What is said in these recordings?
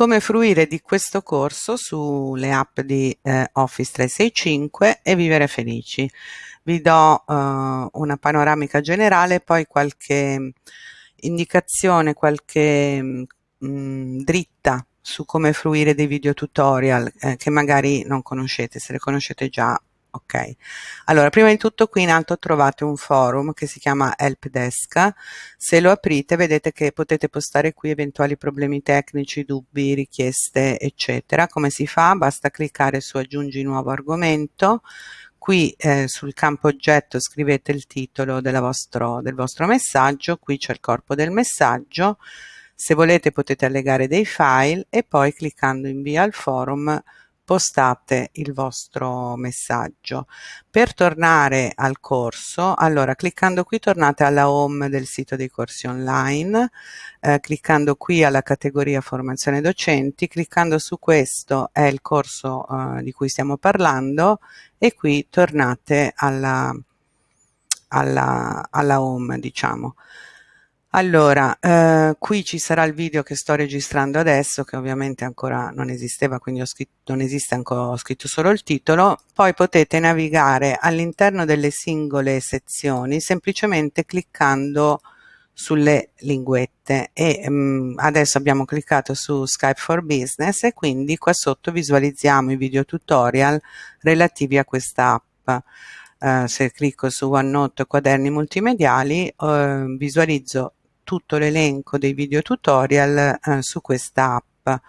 come fruire di questo corso sulle app di eh, Office 365 e vivere felici. Vi do eh, una panoramica generale, poi qualche indicazione, qualche mh, mm, dritta su come fruire dei video tutorial eh, che magari non conoscete, se le conoscete già ok. Allora prima di tutto qui in alto trovate un forum che si chiama helpdesk se lo aprite vedete che potete postare qui eventuali problemi tecnici dubbi richieste eccetera. Come si fa? Basta cliccare su aggiungi nuovo argomento. Qui eh, sul campo oggetto scrivete il titolo vostro, del vostro messaggio qui c'è il corpo del messaggio. Se volete potete allegare dei file e poi cliccando invia al forum postate il vostro messaggio. Per tornare al corso, allora cliccando qui tornate alla home del sito dei corsi online, eh, cliccando qui alla categoria formazione docenti, cliccando su questo è il corso eh, di cui stiamo parlando e qui tornate alla, alla, alla home diciamo. Allora, eh, qui ci sarà il video che sto registrando adesso, che ovviamente ancora non esisteva, quindi scritto, non esiste ancora, ho scritto solo il titolo. Poi potete navigare all'interno delle singole sezioni semplicemente cliccando sulle linguette e mh, mm, adesso abbiamo cliccato su Skype for Business e quindi qua sotto visualizziamo i video tutorial relativi a questa app. Uh, se clicco su OneNote quaderni multimediali uh, visualizzo tutto l'elenco dei video tutorial eh, su questa app.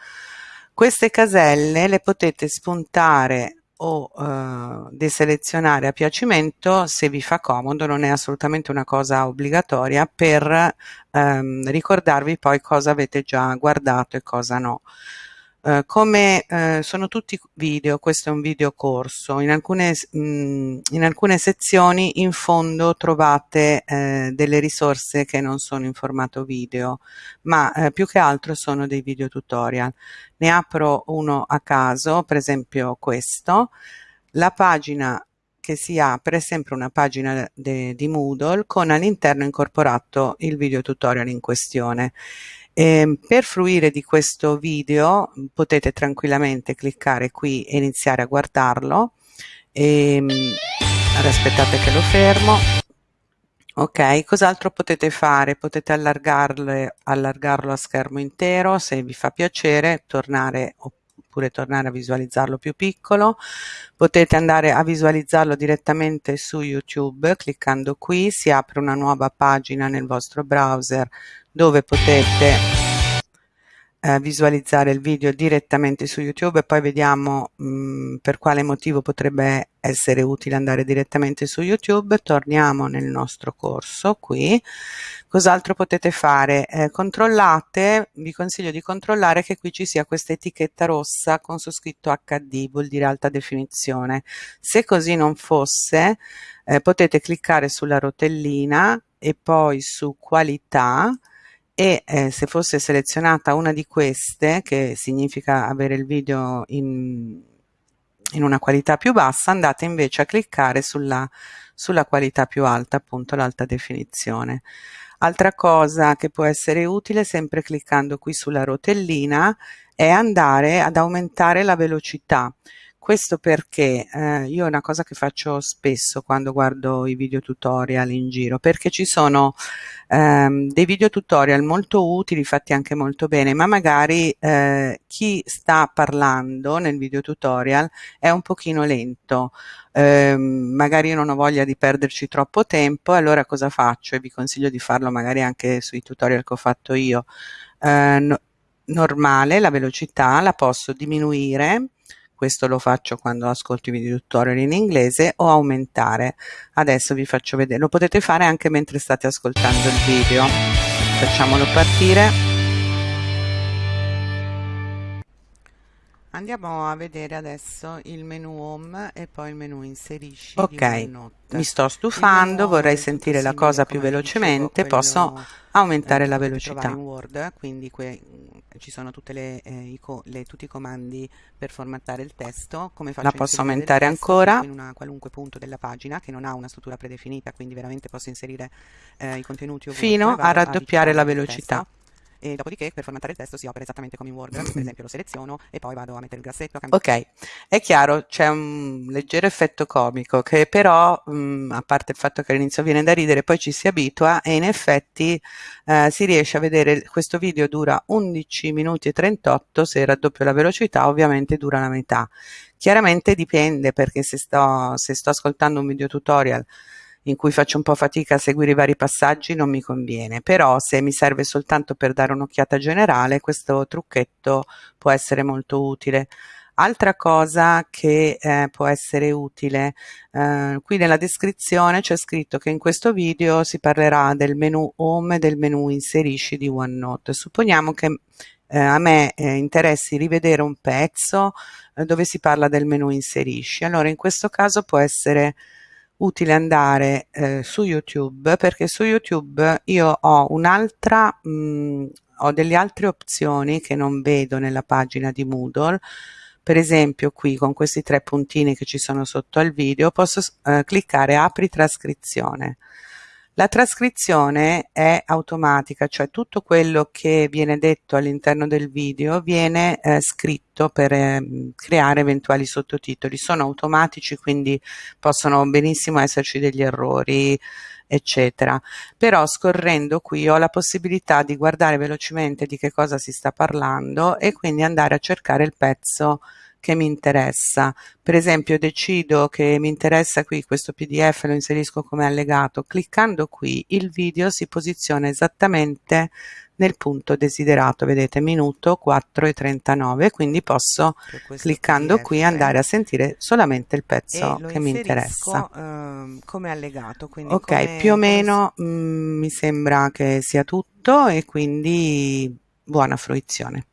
Queste caselle le potete spuntare o eh, deselezionare a piacimento se vi fa comodo, non è assolutamente una cosa obbligatoria per ehm, ricordarvi poi cosa avete già guardato e cosa no. Uh, come uh, sono tutti video, questo è un video corso, in alcune, mh, mm, in alcune sezioni in fondo trovate uh, delle risorse che non sono in formato video, ma più che altro sono dei video tutorial. Ne apro uno a caso, per esempio questo. La pagina che si apre sempre una pagina di Moodle con all'interno incorporato il video tutorial in questione. Eh, per fruire di questo video potete tranquillamente cliccare qui e iniziare a guardarlo. E, ehm, aspettate che lo fermo. Ok, cos'altro potete fare? Potete allargarlo a schermo intero se vi fa piacere, tornare oppure tornare a visualizzarlo più piccolo. Potete andare a visualizzarlo direttamente su YouTube cliccando qui, si apre una nuova pagina nel vostro browser dove potete eh, visualizzare il video direttamente su YouTube e poi vediamo mh, mm, per quale motivo potrebbe essere utile andare direttamente su YouTube. Torniamo nel nostro corso qui. Cos'altro potete fare? Eh, controllate, vi consiglio di controllare che qui ci sia questa etichetta rossa con su scritto HD, vuol dire alta definizione. Se così non fosse, eh, potete cliccare sulla rotellina e poi su qualità e eh, se fosse selezionata una di queste, che significa avere il video in, in una qualità più bassa, andate invece a cliccare sulla, sulla qualità più alta, appunto l'alta definizione. Altra cosa che può essere utile, sempre cliccando qui sulla rotellina, è andare ad aumentare la velocità. Questo perché eh, io è una cosa che faccio spesso quando guardo i video tutorial in giro, perché ci sono ehm, dei video tutorial molto utili, fatti anche molto bene, ma magari eh, chi sta parlando nel video tutorial è un pochino lento, eh, magari io non ho voglia di perderci troppo tempo, allora cosa faccio? E vi consiglio di farlo magari anche sui tutorial che ho fatto io. Eh, no, normale, la velocità la posso diminuire questo lo faccio quando ascolto i video tutorial in inglese o aumentare. Adesso vi faccio vedere. Lo potete fare anche mentre state ascoltando il video. Facciamolo partire Andiamo a vedere adesso il menu home e poi il menu inserisci. Ok, mi sto stufando, vorrei sentire la cosa più velocemente, posso aumentare la velocità. in Word, quindi ci sono le, eh, le, tutti i comandi per formattare il testo. Come faccio la posso aumentare ancora. In un qualunque punto della pagina che non ha una struttura predefinita, quindi veramente posso inserire eh, i contenuti ovunque. Fino a raddoppiare la velocità. E dopodiché per formattare il testo si opera esattamente come in Word, per esempio lo seleziono e poi vado a mettere il grassetto. Ok, è chiaro, c'è un leggero effetto comico che però, mh, a parte il fatto che all'inizio viene da ridere, poi ci si abitua e in effetti eh, si riesce a vedere, questo video dura 11 minuti e 38, se raddoppio la velocità ovviamente dura la metà. Chiaramente dipende perché se sto, se sto ascoltando un video tutorial in cui faccio un po' fatica a seguire i vari passaggi non mi conviene, però se mi serve soltanto per dare un'occhiata generale questo trucchetto può essere molto utile. Altra cosa che eh, può essere utile, eh, qui nella descrizione c'è scritto che in questo video si parlerà del menu home e del menu inserisci di OneNote. Supponiamo che eh, a me eh, interessi rivedere un pezzo eh, dove si parla del menu inserisci. Allora in questo caso può essere utile andare eh, su YouTube perché su YouTube io ho un'altra, ho delle altre opzioni che non vedo nella pagina di Moodle. Per esempio qui con questi tre puntini che ci sono sotto al video posso eh, cliccare apri trascrizione. La trascrizione è automatica, cioè tutto quello che viene detto all'interno del video viene eh, scritto per eh, creare eventuali sottotitoli. Sono automatici, quindi possono benissimo esserci degli errori, eccetera. Però scorrendo qui ho la possibilità di guardare velocemente di che cosa si sta parlando e quindi andare a cercare il pezzo che mi interessa. Per esempio decido che mi interessa qui questo pdf, lo inserisco come allegato, cliccando qui il video si posiziona esattamente nel punto desiderato, vedete minuto 4 e 39, quindi posso cliccando PDF, qui andare a sentire solamente il pezzo che mi interessa. Uh, come allegato, quindi ok, come, più o meno mh, mm, mi sembra che sia tutto e quindi buona fruizione.